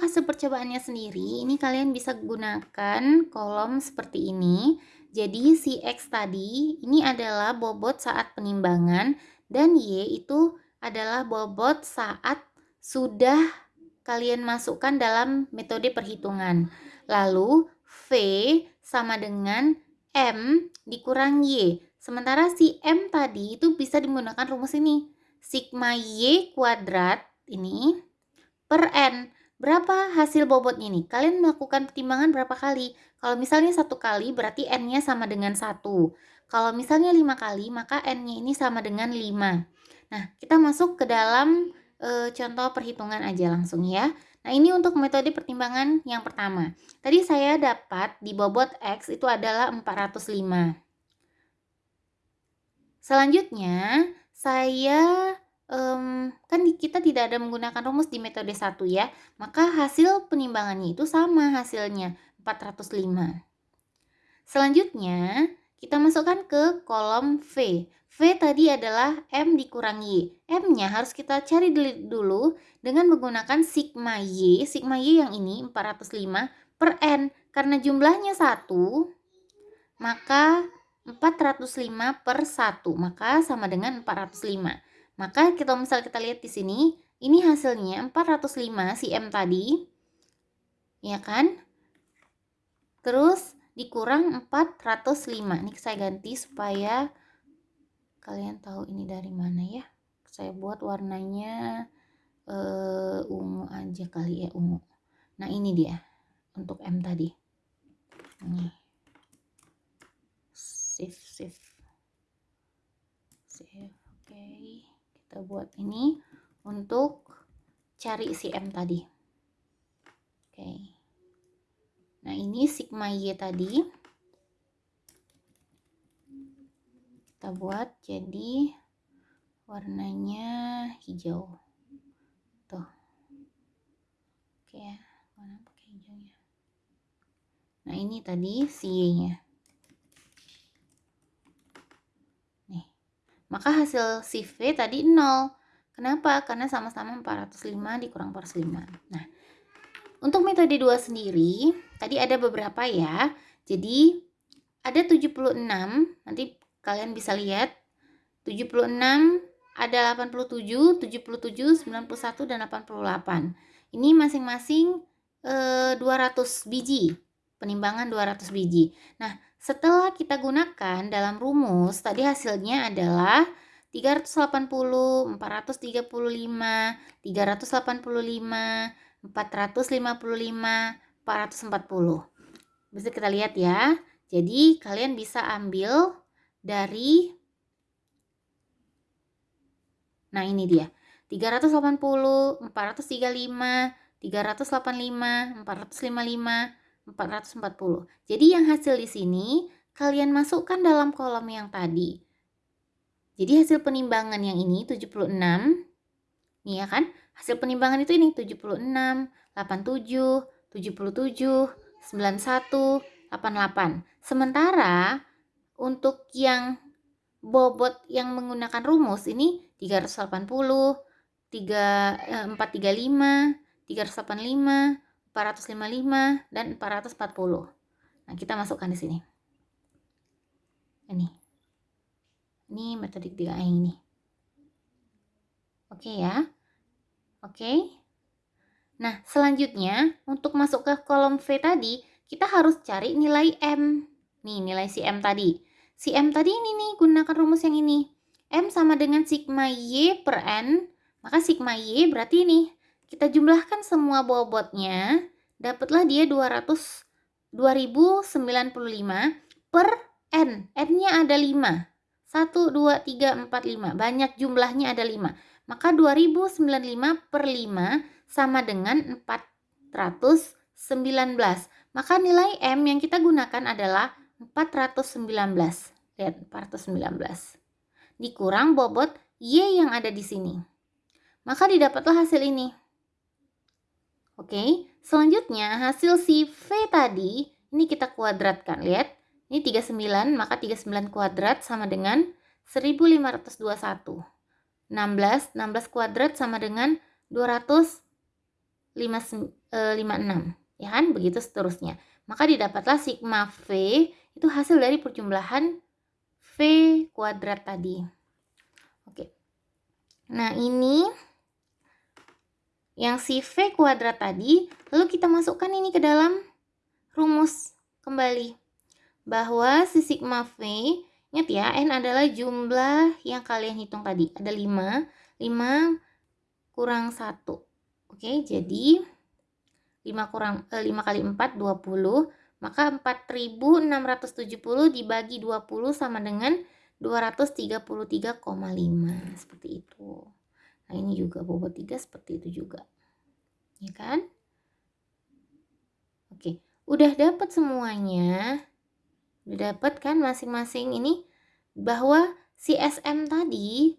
untuk hasil percobaannya sendiri, ini kalian bisa gunakan kolom seperti ini. Jadi si X tadi ini adalah bobot saat penimbangan dan Y itu adalah bobot saat sudah kalian masukkan dalam metode perhitungan. Lalu V sama dengan M dikurang Y. Sementara si M tadi itu bisa menggunakan rumus ini. Sigma Y kuadrat ini per N. Berapa hasil bobotnya ini? Kalian melakukan pertimbangan berapa kali? Kalau misalnya satu kali berarti N-nya sama dengan satu. Kalau misalnya lima kali maka N-nya ini sama dengan 5. Nah, kita masuk ke dalam e, contoh perhitungan aja langsung ya. Nah, ini untuk metode pertimbangan yang pertama. Tadi saya dapat di bobot X itu adalah 405. Selanjutnya, saya um, kan kita tidak ada menggunakan rumus di metode 1 ya. Maka hasil penimbangannya itu sama hasilnya 405. Selanjutnya, kita masukkan ke kolom V. V tadi adalah M dikurangi. M-nya harus kita cari dulu dengan menggunakan sigma Y. Sigma Y yang ini 405 per N. Karena jumlahnya 1, maka 405 per 1, maka sama dengan 405. Maka kita misal kita lihat di sini, ini hasilnya 405 si M tadi. Ya kan? Terus dikurang 405. Ini saya ganti supaya kalian tahu ini dari mana ya. Saya buat warnanya uh, ungu aja kali ya, ungu. Nah, ini dia untuk M tadi. Nih save save save oke okay. Kita buat ini untuk cari si M tadi. Oke. Nah ini sigma Y tadi. Kita buat jadi warnanya hijau. Tuh. Oke warna pakai hijaunya. Nah ini tadi si Y nya Maka hasil si V tadi 0. Kenapa? Karena sama-sama 405 dikurang 405. Nah, untuk metode 2 sendiri, tadi ada beberapa ya. Jadi, ada 76, nanti kalian bisa lihat. 76, ada 87, 77, 91, dan 88. Ini masing-masing eh, 200 biji, penimbangan 200 biji. Nah, setelah kita gunakan dalam rumus, tadi hasilnya adalah 380, 435, 385, 455, 440. Bisa kita lihat ya. Jadi kalian bisa ambil dari Nah, ini dia. 380, 435, 385, 455, 440. Jadi yang hasil di sini kalian masukkan dalam kolom yang tadi. Jadi hasil penimbangan yang ini 76. Nih ya kan? Hasil penimbangan itu ini 76, 87, 77, 91, 88. Sementara untuk yang bobot yang menggunakan rumus ini 380, 3, 435, 385, 455 dan 440. Nah, kita masukkan di sini. Ini. Ini metode ketiga yang ini. Oke ya. Oke. Nah, selanjutnya untuk masuk ke kolom V tadi, kita harus cari nilai M. Nih, nilai si M tadi. Si M tadi ini nih, gunakan rumus yang ini. M sama dengan sigma Y per N, maka sigma Y berarti ini kita jumlahkan semua bobotnya, dapatlah dia 200 2095 per N. N-nya ada 5. 1, 2, 3, 4, 5. Banyak jumlahnya ada 5. Maka 2095 per 5 sama dengan 419. Maka nilai M yang kita gunakan adalah 419. Lihat, 419. Dikurang bobot Y yang ada di sini. Maka didapatlah hasil ini. Oke, selanjutnya hasil si V tadi, ini kita kuadratkan, lihat. Ini 39, maka 39 kuadrat sama dengan 1521. 16, 16 kuadrat sama dengan 200, 56 ya kan? Begitu seterusnya. Maka didapatlah sigma V itu hasil dari perjumlahan V kuadrat tadi. Oke. Nah ini yang si V kuadrat tadi lalu kita masukkan ini ke dalam rumus kembali. Bahwa si sigma V ingat ya N adalah jumlah yang kalian hitung tadi. Ada 5 5 kurang 1 oke jadi 5 kurang eh, 5 kali 4 20 maka 4670 dibagi 20 sama dengan 233,5 seperti itu nah ini juga bobot 3 seperti itu juga. Ya kan? Oke udah dapat semuanya. Udah dapat kan masing-masing ini? Bahwa si SM tadi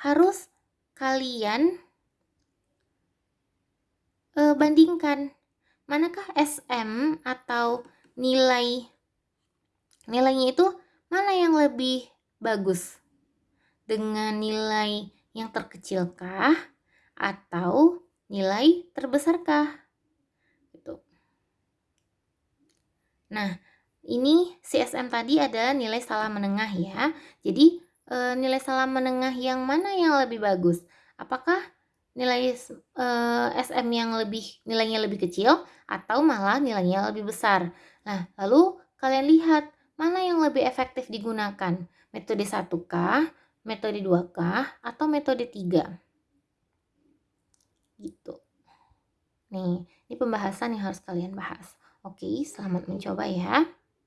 harus kalian e, bandingkan manakah SM atau nilai nilainya itu mana yang lebih bagus? Dengan nilai yang terkecilkah atau nilai terbesarkah Nah, ini CSM tadi ada nilai salah menengah ya. Jadi, e, nilai salah menengah yang mana yang lebih bagus? Apakah nilai e, SM yang lebih nilainya lebih kecil atau malah nilainya lebih besar? Nah, lalu kalian lihat mana yang lebih efektif digunakan? Metode 1K, metode 2K, atau metode 3? Gitu. Nih, ini pembahasan yang harus kalian bahas. Oke, selamat mencoba ya.